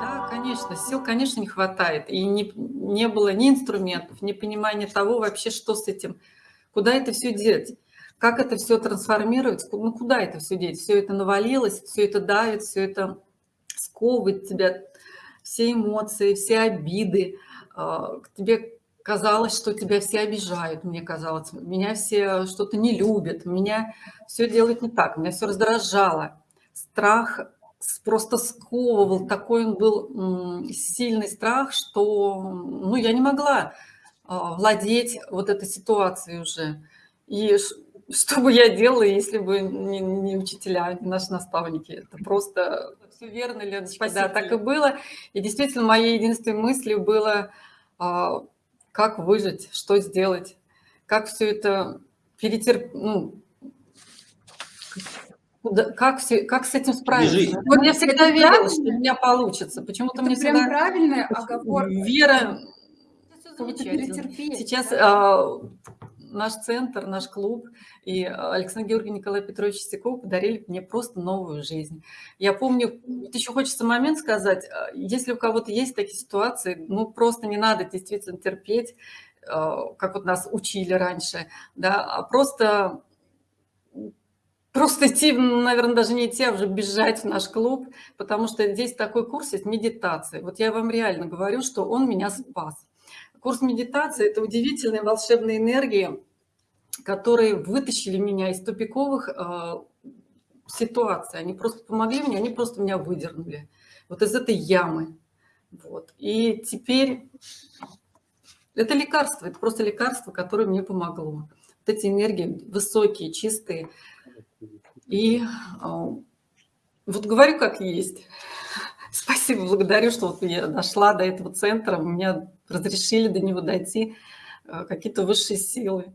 Да, конечно, сил, конечно, не хватает. И не, не было ни инструментов, ни понимания того вообще, что с этим, куда это все деть, как это все трансформировать, ну куда это все деть. Все это навалилось, все это давит, все это сковывает тебя, все эмоции, все обиды. А, тебе казалось, что тебя все обижают, мне казалось, меня все что-то не любят, меня все делают не так, меня все раздражало. Страх просто сковывал, такой он был сильный страх, что ну, я не могла а, владеть вот этой ситуацией уже. И что бы я делала, если бы не, не учителя, не наши наставники? Это просто все верно, Леночка, да, так и было. И действительно, моей единственной мыслью было, а, как выжить, что сделать, как все это перетерпеть, ну, Куда, как, все, как с этим справиться? Вот я всегда верила, что у меня получится. Почему-то мне прям всегда... правильная оговорка. Вера... Сейчас а, наш центр, наш клуб и Александр Георгий Николай Петрович Стеков подарили мне просто новую жизнь. Я помню, вот еще хочется момент сказать, а, если у кого-то есть такие ситуации, ну просто не надо действительно терпеть, а, как вот нас учили раньше, да, а просто просто идти, наверное, даже не идти, а уже бежать в наш клуб, потому что здесь такой курс есть медитации. Вот я вам реально говорю, что он меня спас. Курс медитации – это удивительные волшебные энергии, которые вытащили меня из тупиковых э, ситуаций. Они просто помогли мне, они просто меня выдернули вот из этой ямы. Вот. И теперь это лекарство, это просто лекарство, которое мне помогло. Вот эти энергии высокие, чистые, и а, вот говорю как есть. Спасибо, благодарю, что вот я дошла до этого центра, меня разрешили до него дойти э, какие-то высшие силы.